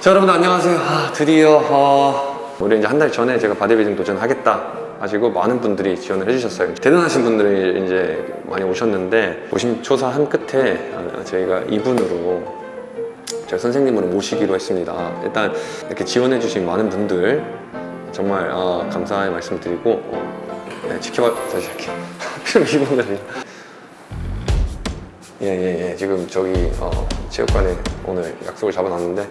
자 여러분들 안녕하세요. 아, 드디어 어, 우리 이제 한 달 전에 제가 바디빌딩 도전하겠다 하시고 많은 분들이 지원을 해주셨어요. 대단하신 분들이 이제 많이 오셨는데 노심초사한 끝에 어, 저희가 이분으로 제가 선생님으로 모시기로 했습니다. 일단 이렇게 지원해 주신 많은 분들 정말 어, 감사의 말씀 드리고 어, 네, 지켜봐 다시 할게요 하필 이분들이 예예예. 지금 저기 어, 체육관에 오늘 약속을 잡아놨는데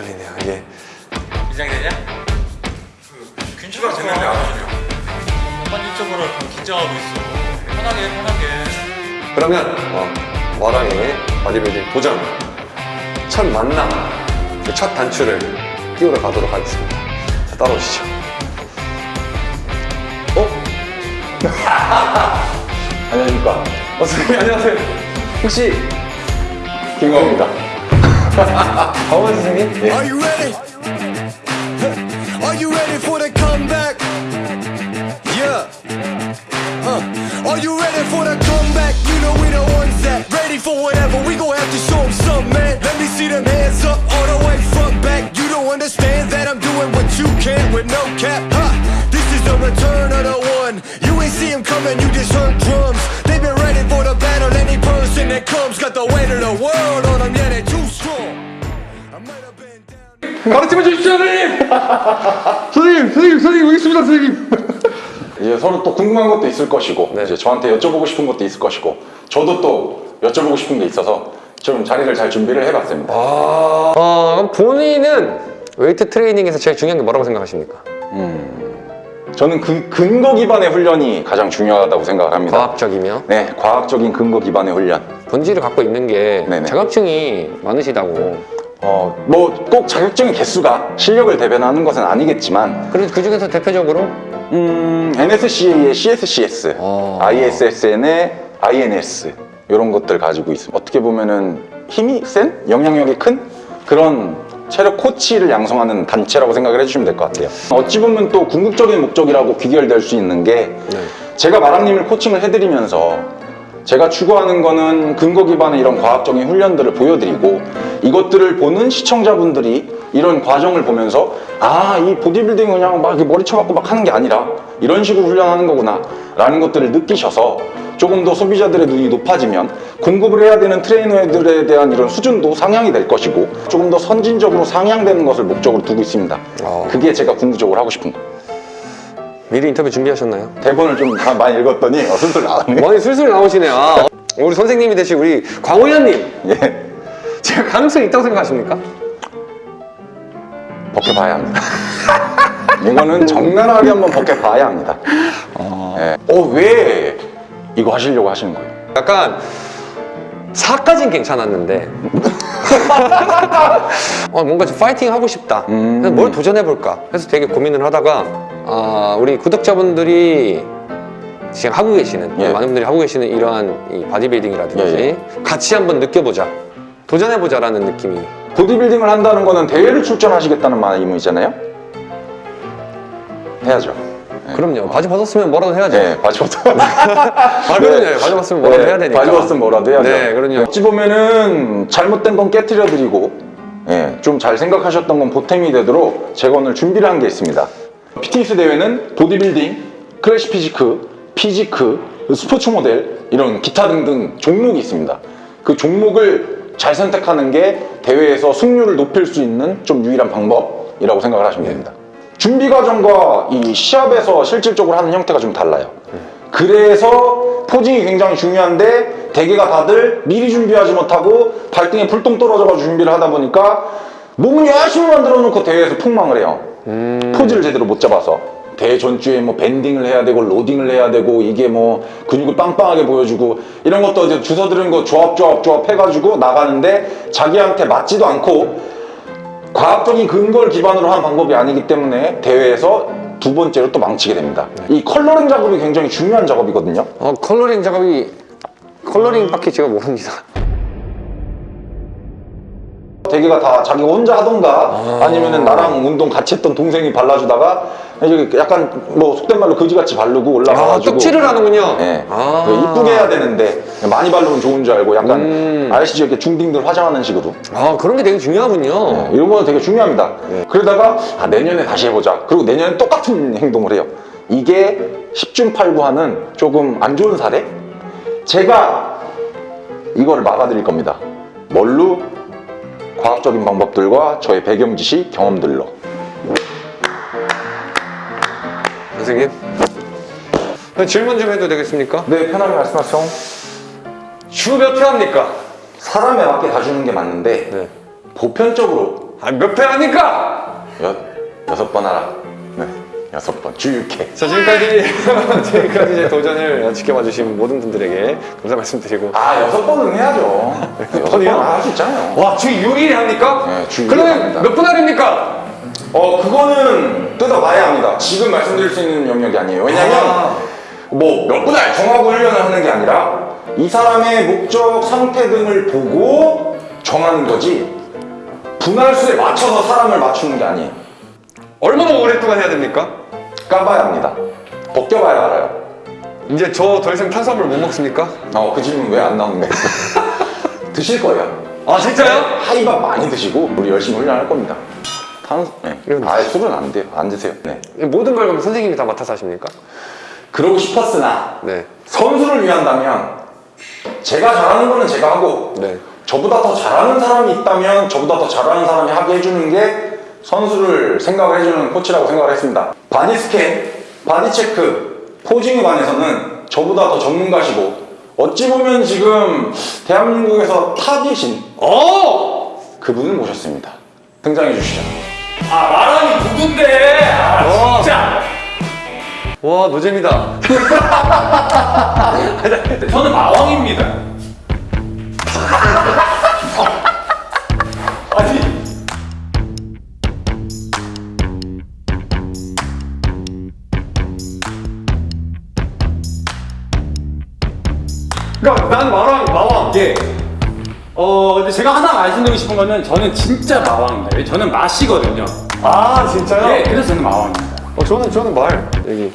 떨리네요 이게 긴장되냐? 그 균추가 되는데 안 오시네요 습관적으로 좀 긴장하고 있어. 편하게 해, 편하게. 그러면 어, 와랑의 바디빌딩 도전 첫 만남 그첫 단추를 끼우러 가도록 하겠습니다 자, 따라오시죠 어? 안녕하십니까. 어 선생님 안녕하세요 혹시 김광입니다. How old is? Are you ready? Are you ready for the comeback? Yeah. Are you ready for the comeback? You know we the ones that ready for whatever. We gon' have to show them something, man. Let me see them hands up all the way front back. You don't understand that I'm doing what you can with no cap. Huh. This is the return of the one. You ain't see him coming, you just heard drums. They've been ready for the battle. Any person that comes got the weight of the world 가르쳐봐 주십시오 선생님 선생님 선생님 선생님 여기 있습니다 선생님 이제 서로 또 궁금한 것도 있을 것이고 네. 이제 저한테 여쭤보고 싶은 것도 있을 것이고 저도 또 여쭤보고 싶은 게 있어서 좀 자리를 잘 준비를 해봤습니다. 어, 그럼 본인은 웨이트 트레이닝에서 제일 중요한 게 뭐라고 생각하십니까? 저는 그 근거 기반의 훈련이 가장 중요하다고 생각을 합니다. 과학적이며 네, 과학적인 근거 기반의 훈련. 본질을 갖고 있는 게 네네. 자격증이 많으시다고 어, 뭐 꼭 자격증의 개수가 실력을 대변하는 것은 아니겠지만 그래서 그 중에서 대표적으로 음, NSCA의 CSCS, 어. ISSN의 INS 이런 것들 가지고 있습니다. 어떻게 보면은 힘이 센, 영향력이 큰 그런 체력 코치를 양성하는 단체라고 생각을 해주시면 될 것 같아요. 어찌 보면 또 궁극적인 목적이라고 귀결될 수 있는 게 네. 제가 마랑님을 코칭을 해드리면서 제가 추구하는 거는 근거 기반의 이런 과학적인 훈련들을 보여드리고 이것들을 보는 시청자분들이 이런 과정을 보면서 아 이 보디빌딩 그냥 막 이렇게 머리 쳐박고 막 하는 게 아니라 이런 식으로 훈련하는 거구나 라는 것들을 느끼셔서 조금 더 소비자들의 눈이 높아지면 공급을 해야 되는 트레이너들에 대한 이런 수준도 상향이 될 것이고 조금 더 선진적으로 상향되는 것을 목적으로 두고 있습니다 어. 그게 제가 궁극적으로 하고 싶은 거 미리 인터뷰 준비하셨나요? 대본을 좀다 많이 읽었더니 어, 슬슬 나왔네 많이 술술 나오시네 아, 우리 선생님이 되신 우리 광호연님 예. 제가 가능성이 있다고 생각하십니까? 벗겨봐야 합니다. 이거는 적나라하게 한번 벗겨봐야 합니다. 예. 어, 왜 이거 하시려고 하시는 거예요? 약간 4까진 괜찮았는데 어, 뭔가 좀 파이팅 하고 싶다 음. 그래서 뭘 도전해볼까 해서 되게 고민을 하다가 아, 우리 구독자분들이 지금 하고 계시는 예. 많은 분들이 하고 계시는 이러한 이 바디빌딩이라든지 예, 같이 한번 느껴보자 도전해보자 라는 느낌이 보디빌딩을 한다는 거는 대회를 출전하시겠다는 말이잖아요? 해야죠. 그럼요 바지 벗었으면 뭐라도 해야죠 네, 바지벗어. 아 그럼요 바지 벗으면 뭐라도 해야 되니까 바지 벗으면 뭐라도 해야죠. 네 그럼요 어찌 보면은 잘못된 건 깨뜨려 드리고 예, 좀 잘 생각하셨던 건 보탬이 되도록 제가 오늘 준비를 한 게 있습니다. PTS 대회는 보디빌딩, classic physique, physique, 스포츠 모델 이런 기타 등등 종목이 있습니다. 그 종목을 잘 선택하는 게 대회에서 승률을 높일 수 있는 좀 유일한 방법이라고 생각을 하시면 됩니다. 준비 과정과 이 시합에서 실질적으로 하는 형태가 좀 달라요. 그래서 포징이 굉장히 중요한데 대개가 다들 미리 준비하지 못하고 발등에 불똥 떨어져가지고 준비를 하다 보니까 몸을 열심히 만들어 놓고 대회에서 폭망을 해요. 포즈를 제대로 못 잡아서 대회 전주에 뭐 밴딩을 해야 되고 로딩을 해야 되고 이게 뭐 근육을 빵빵하게 보여주고 이런 것도 이제 주워 들은 거 조합 조합 조합 해가지고 나가는데 자기한테 맞지도 않고 과학적인 근거를 기반으로 한 방법이 아니기 때문에 대회에서 두 번째로 또 망치게 됩니다. 이 coloring 작업이 굉장히 중요한 작업이거든요. 어, coloring 작업이 coloring밖에 제가 모릅니다 대개가 다 자기가 혼자 하던가 아 니면은 나랑 운동 같이 했던 동생이 발라주다가 약간 뭐 속된 말로 거지같이 바르고 아, 올라가가지고 떡칠을 하는군요. 예. 아. 이쁘게 해야 되는데 많이 바르면 좋은 줄 알고 약간 음. 아시죠 이렇게 중딩들 화장하는 식으로 아, 그런 게 되게 중요하군요. 네, 이런 거는 되게 중요합니다. 그러다가 아, 내년에 다시 해보자. 그리고 내년에 똑같은 행동을 해요. 이게 10중 8구하는 조금 안 좋은 사례? 제가 이거를 막아드릴 겁니다. 뭘로? 과학적인 방법들과 저의 배경 지식, 경험들로. 선생님. 질문 좀 해도 되겠습니까? 네, 편하게 말씀하세요. 주몇회 합니까? 사람에 맞게 다 주는 게 맞는데 네. 보편적으로 아, 몇 회 합니까? 여, 여섯 번 하라. 네, 여섯 번. 주 6회. 자, 지금까지, 지금까지 제 도전을 지켜봐 주신 모든 분들에게 감사 말씀드리고. 아, 여섯 번은 해야죠. 여섯? 번은 할수 있잖아요. 와, 주 6일 합니까? 네, 주 육일 그러면. 몇 분 할입니까? 어 그거는 뜯어봐야 합니다. 지금 말씀드릴 수 있는 영역이 아니에요. 왜냐면 아. 뭐몇 분할 정하고 훈련을 하는 게 아니라 이 사람의 목적 상태 등을 보고 정하는 거지 분할 수에 맞춰서 사람을 맞추는 게 아니에요. 얼마나 오랫동안 해야 됩니까? 까봐야 합니다. 벗겨봐야 알아요. 이제 저 더 이상 탄수화물 못 먹습니까? 어그 질문 왜 안 나오는 거예요? 드실 거예요. 아, 진짜요? 하이밥 많이 드시고 우리 열심히 훈련할 겁니다. 탄, 네. 이건- 아 술은 안 돼요. 안 드세요. 네. 모든 걸 그럼 선생님이 다 맡아서 하십니까? 그러고 싶었으나 네. 선수를 위한다면 제가 잘하는 거는 제가 하고 네. 저보다 더 잘하는 사람이 있다면 저보다 더 잘하는 사람이 하게 해주는 게 선수를 생각을 해주는 코치라고 생각을 했습니다. body scan, body check, posing에 관해서는 저보다 더 전문가시고 어찌 보면 지금 대한민국에서 탑이신 어! 그분을 모셨습니다. 등장해 주시죠. 아 마랑이 누군데? 아 와. 진짜. 와, 노잼이다. 저는 마왕입니다. 제가 하나 말씀드리고 싶은 거는 저는 진짜 마왕입니다. 왜? 저는 맛이거든요. 아, 진짜요? 예, 그래서 저는 마왕입니다. 어, 저는, 저는 말. 여기.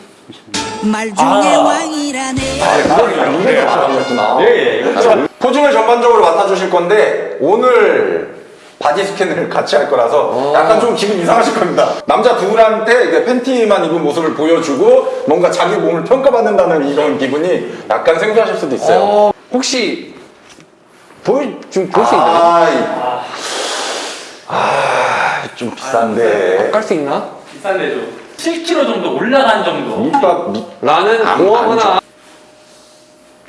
말 중에 왕이라네. 이게 말하셨구나. 예, 예. 자, 포징을 전반적으로 맡아주실 건데 오늘 바디 스캔을 같이 할 거라서 약간 좀 기분 이상하실 겁니다. 남자 둘한테 이게 팬티만 입은 모습을 보여주고 뭔가 자기 몸을 평가받는다는 이런 기분이 약간 생소하실 수도 있어요. 어, 혹시 보여 좀볼수 있나요? 아이, 아, 좀 비싼데. 깔수 있나? 비싼데 좀 7kg 정도 올라간 정도. 밑밥 밑. 라는 안- 공항 안 하나.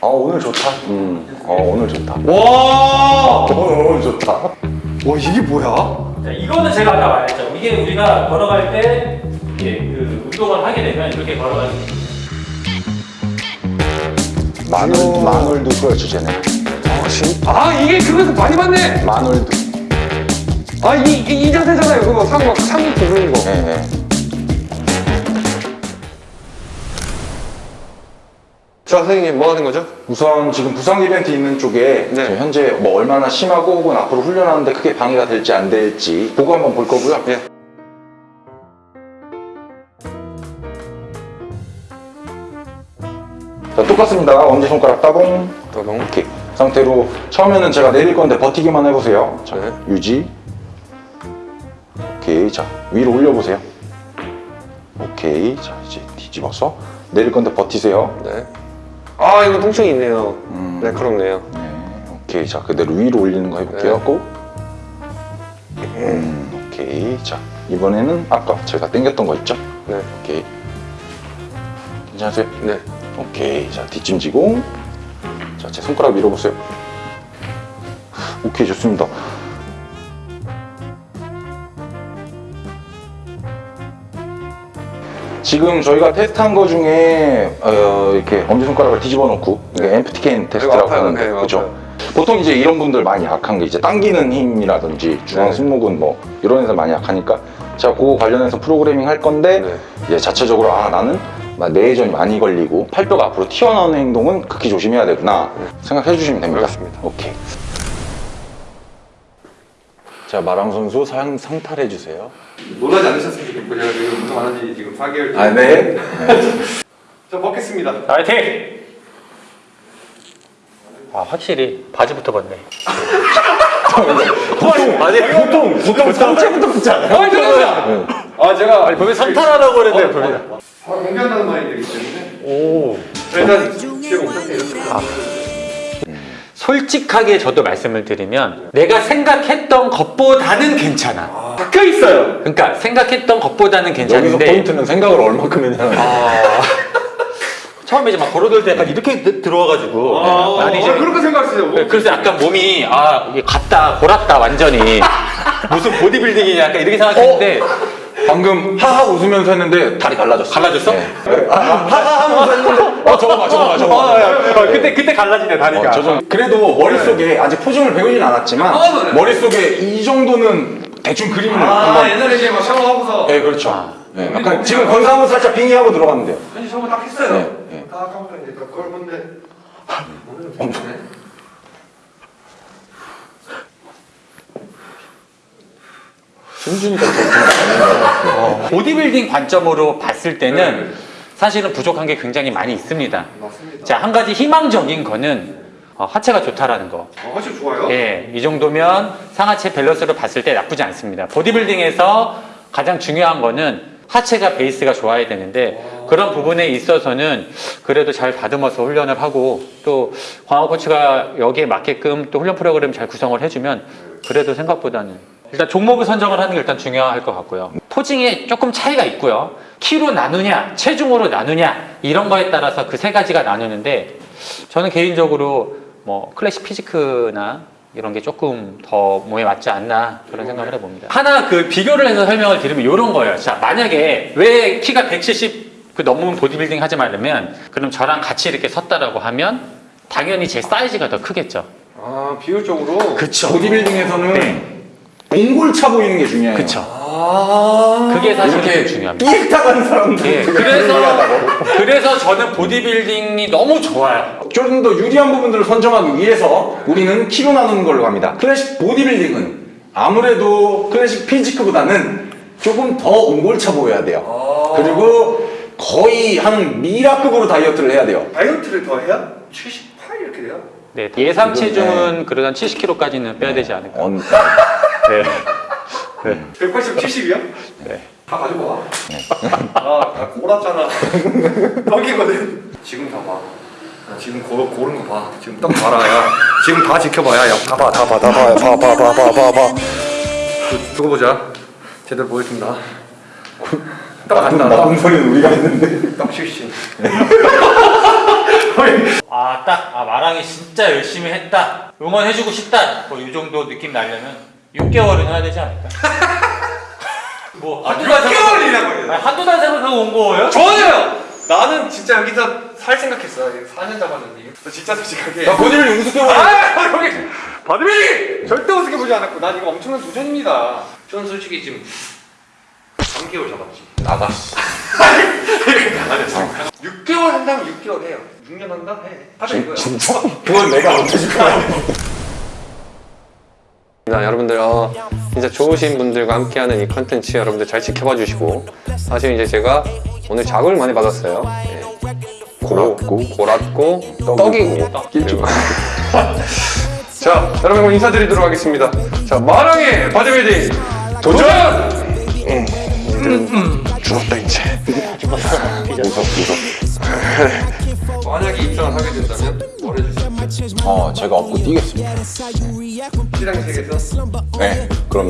아 오늘 좋다. 음, 어 오늘 좋다. 와! 오늘 오늘 좋다. 와, 이게 뭐야? 자, 이거는 제가 아까 말했죠. 이게 우리가 걸어갈 때 이게 그 운동을 하게 되면 이렇게 걸어가는 마늘 마늘도 그렇죠 쟤네. 아, 진 아, 이게 그거에서 많이 봤네! 마늘도. 아, 이, 이, 이 자세잖아요. 그거 상, 막, 상 부르는 거. 예 예. 자, 선생님, 뭐 하는 거죠? 우선 지금 부상 이벤트 있는 쪽에 네. 현재 뭐 얼마나 심하고 혹은 앞으로 훈련하는데 크게 방해가 될지 안 될지 보고 한번 볼 거고요. 예. 자, 똑같습니다. 엄지손가락 따봉. 따봉. 오케이. 상태로 처음에는 제가 내릴 건데 버티기만 해보세요. 자, 네. 유지. 오케이. 자, 위로 올려보세요. 오케이. 자, 이제 뒤집어서 내릴 건데 버티세요. 네. 아, 이거 통증이 있네요. 음. 날카롭네요. 네, 오케이. 자, 그대로 위로 올리는 거 해볼게요. 네. 고. 음, 오케이. 자, 이번에는 아까 제가 당겼던 거 있죠? 네. 오케이. 괜찮으세요? 네. 오케이. 자, 뒷짐지고. 자, 제 손가락 밀어보세요. 오케이, 좋습니다. 지금 저희가 테스트한 거 중에 어, 이렇게 엄지손가락을 뒤집어 놓고 이게 엠프티 캔 테스트라고. 하는데 네, 그렇죠? 아파요. 보통 이제 이런 분들 많이 약한 게 이제 당기는 힘이라든지 중앙 네. 승모근 뭐 이런 데서 많이 약하니까 제가 그거 관련해서 프로그래밍 할 건데 네. 이제 자체적으로 아 나는 막 뇌회전이 많이 걸리고 팔뼈가 앞으로 튀어나오는 행동은 극히 조심해야 되구나 생각해 주시면 됩니다. 알겠습니다. 오케이. 자 마랑 선수 상, 상탈해 주세요. 놀라지 않으셨으면 좋겠고 제가 지금 운동 안한지 지금 4개월 아 네. 저 먹겠습니다 파이팅! 아 확실히 바지부터 벗네. 아니 보통 보통 상체부터 붙지 않아요? 아아 제가 아니 범인 상탈하라고 그랬는데 범인. 아, 공개한다는 말이 되기 때문에. 오. 일단 중의 제 목표는 이렇게 왕이라네. 솔직하게 저도 말씀을 드리면 내가 생각했던 것보다는 괜찮아. 박혀 있어요. 그러니까 생각했던 것보다는 여기서 괜찮은데 포인트는 생각을 얼마큼 했냐는 아. 처음에 이제 막 걸어들 때 약간 이렇게 들- 들어와가지고 아, 이제 아, 그렇게 생각하세요. 네, 그래서 약간 몸이 아 이게 갔다 골았다 완전히. 무슨 보디빌딩이 약간 이렇게 생각했는데 방금 하하 웃으면서 했는데 다리 갈라졌어. 갈라졌어? 네. 아, 아, 하하 하면서 했는데 어 저거 봐 저거 봐 저거 봐. 어, 그때 그때 갈라지네 다리가. 어, 저 정- 그래도 머릿속에 아직 포징을 배우진 않았지만 아, 네. 머릿속에 이 정도는 대충 그림을 아 한번 옛날에 이제 막 샤워하고서 네 그렇죠 네, 약간 지금 건강은 살짝 빙의하고 들어갔는데요 현지 샤워 딱 했어요 네, 네. 딱 하고 이제 딱 그걸 본데 괜찮네 승준이가 보디빌딩 관점으로 봤을 때는 사실은 부족한 게 굉장히 많이 있습니다. 맞습니다 자 한 가지 희망적인 거는 어, 하체가 좋다라는 거. 어, 훨씬 좋아요 예, 이 정도면 상하체 밸런스로 봤을 때 나쁘지 않습니다. 보디빌딩에서 가장 중요한 거는 하체가 베이스가 좋아야 되는데 그런 부분에 있어서는 그래도 잘 다듬어서 훈련을 하고 또 광호 코치가 여기에 맞게끔 또 훈련 프로그램 잘 구성을 해주면 그래도 생각보다는 일단 종목을 선정을 하는 게 일단 중요할 것 같고요. 포징에 조금 차이가 있고요. 키로 나누냐, 체중으로 나누냐 이런 거에 따라서 그 세 가지가 나누는데 저는 개인적으로 뭐 클래식 피지크나 이런 게 조금 더 몸에 맞지 않나 그런 생각을 해봅니다. 하나 그 비교를 해서 설명을 드리면 이런 거예요. 자 만약에 왜 키가 170그 넘으면 보디빌딩 하지 말려면 그럼 저랑 같이 이렇게 섰다라고 하면 당연히 제 사이즈가 더 크겠죠. 아 비율적으로 그쵸. 보디빌딩에서는 네. 옹골 차 보이는 게 중요해요. 그쵸. 아. 그게 사실 이렇게 좀 중요합니다. 삐 나가는 사람들 예, 그래서 그래서 저는 보디빌딩이 너무 좋아요. 좀더 유리한 부분들을 선점하기 위해서 우리는 키로 나누는 걸로 갑니다. 클래식 보디빌딩은 아무래도 클래식 피지크보다는 조금 더 옹골차 보여야 돼요. 그리고 거의 한 미라급으로 다이어트를 해야 돼요. 다이어트를 더 해야? 78 이렇게 돼요? 네, 예상 체중은 그래도 한 70kg까지는 빼야 되지 않을까. 언- 네. 180, 70이요? 네. 다 가지고 와. 아, 나 골았잖아. 떡이거든. 지금 다 봐. 야, 지금 고, 고른 거 봐. 지금 떡 봐라, 야. 지금 다 지켜봐야, 야. 다 봐, 다 봐, 다 봐, 봐, 봐, 봐, 봐, 봐, 봐. 두- 두고 보자. 제대로 보여준다. 떡 간다, 떡. 나쁜 소리는 우리가 했는데 떡 실신. 아, 딱, 아, 마랑이 진짜 열심히 했다. 응원해주고 싶다. 뭐, 이 정도 느낌 나려면 6개월은 해야 되지 않을까? 뭐, 한두 달 생각- 6개월이라고 해요. 아니, 한두 달 생각하고 온 거예요? 좋아요! 나는 진짜 여기서 살 생각했어. 4년 잡았는데. 너 진짜 솔직하게. 나 우습게 보는 아, 여기 바드빌딩 절대 우습게 보지 않았고 난 이거 엄청난 도전입니다. 저는 솔직히 지금 3개월 잡았지. 나가 6개월 한다면 6개월 해요. 6년 한다 해. 하자 이거야. 진짜? 그건 내가 거야 자, 여러분들 어, 진짜 좋으신 분들과 함께하는 이 컨텐츠 여러분들 잘 지켜봐 주시고 사실 이제 제가 오늘 자극을 많이 받았어요. 예. 골았고. 골았고 떡이고, 떡이고 끼고. 자 여러분 인사드리도록 하겠습니다. 자 마랑의 바디빌딩 도전! 음, 죽었다 이제. 만약에 입장을 하게 된다면 뭘 해주세요? 어 제가 업고 뛰겠습니다 네 그럼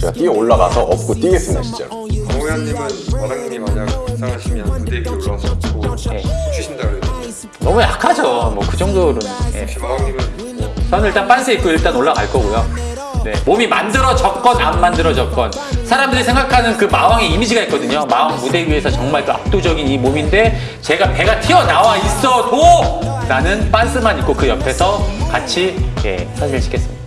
제가 뛰어 올라가서 업고 뛰겠습니다 진짜로 정우현님은 마랑님이 만약 입상하시면 무대 위에 올라와서 뭐 추신다 그래요. 너무 약하죠. 뭐, 그 정도로는. 예. 혹시 마랑님은 저는 일단 빤스 입고 일단 올라갈 거고요. 네. 몸이 만들어졌건 안 만들어졌건 사람들이 생각하는 그 마왕의 이미지가 있거든요. 마왕 무대 위에서 정말 그 압도적인 이 몸인데 제가 배가 튀어나와 있어도 나는 빤스만 입고 그 옆에서 같이 예, 사진을 찍겠습니다.